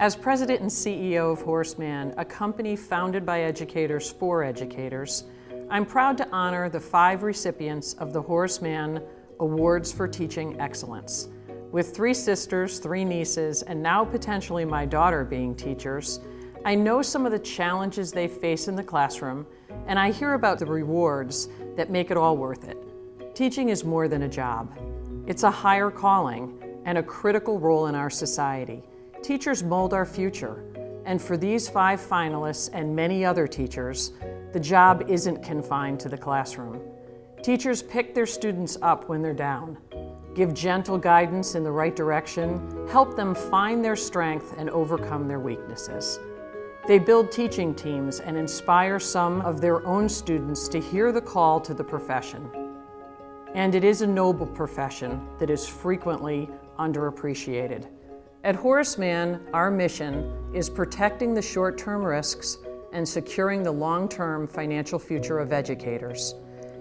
As president and CEO of Horace Mann, a company founded by educators for educators, I'm proud to honor the five recipients of the Horace Mann Awards for Teaching Excellence. With three sisters, three nieces, and now potentially my daughter being teachers, I know some of the challenges they face in the classroom, and I hear about the rewards that make it all worth it. Teaching is more than a job. It's a higher calling and a critical role in our society. Teachers mold our future, and for these five finalists and many other teachers, the job isn't confined to the classroom. Teachers pick their students up when they're down, give gentle guidance in the right direction, help them find their strength and overcome their weaknesses. They build teaching teams and inspire some of their own students to hear the call to the profession. And it is a noble profession that is frequently underappreciated. At Horace Mann, our mission is protecting the short-term risks and securing the long-term financial future of educators.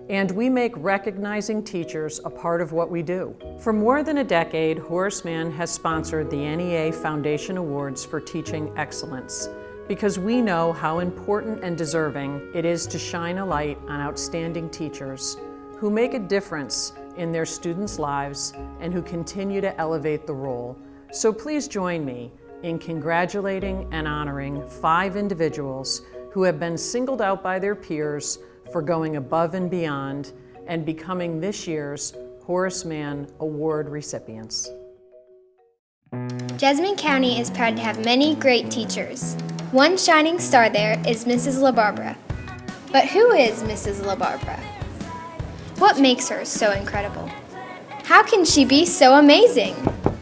And we make recognizing teachers a part of what we do. For more than a decade, Horace Mann has sponsored the NEA Foundation Awards for Teaching Excellence because we know how important and deserving it is to shine a light on outstanding teachers who make a difference in their students' lives and who continue to elevate the role. So please join me in congratulating and honoring five individuals who have been singled out by their peers for going above and beyond and becoming this year's Horace Mann Award recipients. Jessamine County is proud to have many great teachers. One shining star there is Mrs. LaBarbara. But who is Mrs. LaBarbara? What makes her so incredible? How can she be so amazing?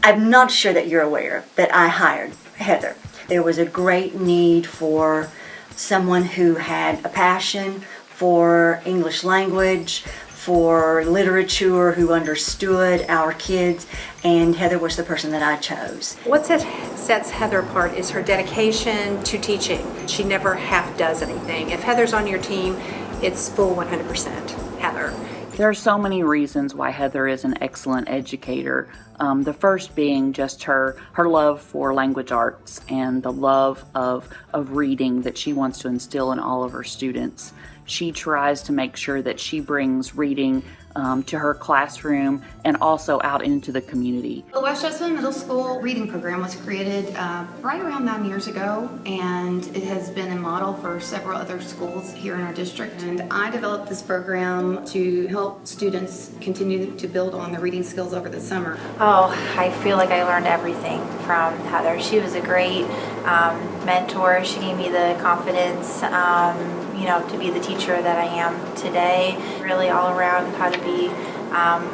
I'm not sure that you're aware that I hired Heather. There was a great need for someone who had a passion for English language, for literature, who understood our kids, and Heather was the person that I chose. What sets Heather apart is her dedication to teaching. She never half does anything. If Heather's on your team, it's full 100% Heather. There are so many reasons why Heather is an excellent educator. Um, the first being just her her love for language arts and the love of of reading that she wants to instill in all of her students. She tries to make sure that she brings reading um, to her classroom and also out into the community. The West Jessamine Middle School reading program was created uh, right around nine years ago and it has been a model for several other schools here in our district and I developed this program to help students continue to build on their reading skills over the summer. Oh, I feel like I learned everything from Heather. She was a great um, mentor. She gave me the confidence um, you know, to be the teacher that I am today. Really all around how to be um,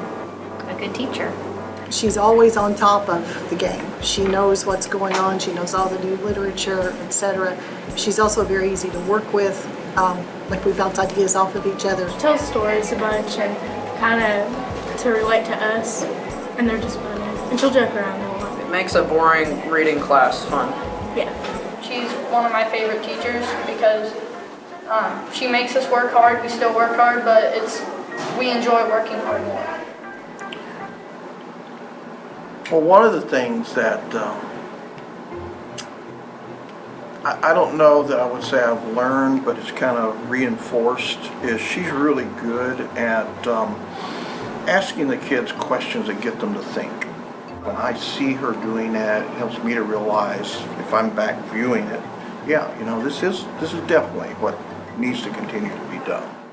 a good teacher. She's always on top of the game. She knows what's going on. She knows all the new literature, etc. She's also very easy to work with. Um, like we bounce ideas off of each other. She Tells stories a bunch and kind of to relate to us, and they're just funny. And she'll joke around a lot. It makes a boring reading class fun. Yeah. She's one of my favorite teachers because um, she makes us work hard. We still work hard, but it's we enjoy working hard more. Well, one of the things that um, I, I don't know that I would say I've learned, but it's kind of reinforced, is she's really good at um, asking the kids questions that get them to think. When I see her doing that, it helps me to realize, if I'm back viewing it, yeah, you know, this is, this is definitely what needs to continue to be done.